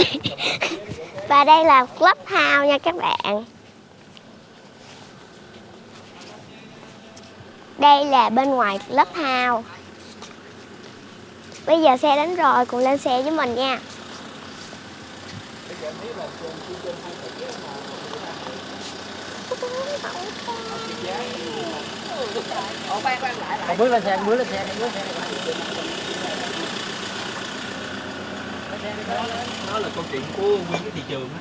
Và đây là Clubhouse nha các bạn. Đây là bên ngoài Clubhouse. Bây giờ xe đến rồi, cùng lên xe với mình nha. Con bước lên xe, bước lên xe, bước lên xe. Đó là câu chuyện của nguyên cái thị trường á.